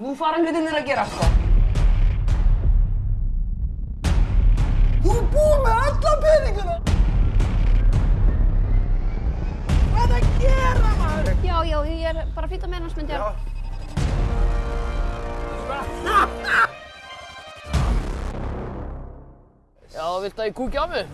Nú fara hlutinir að gera sko. Þú er búinn með alla peninguna! Hvað er það að gera, maður? Já, já, ég er bara að fýta með hans myndi ég. Já, viltu að ég kúkja á mig?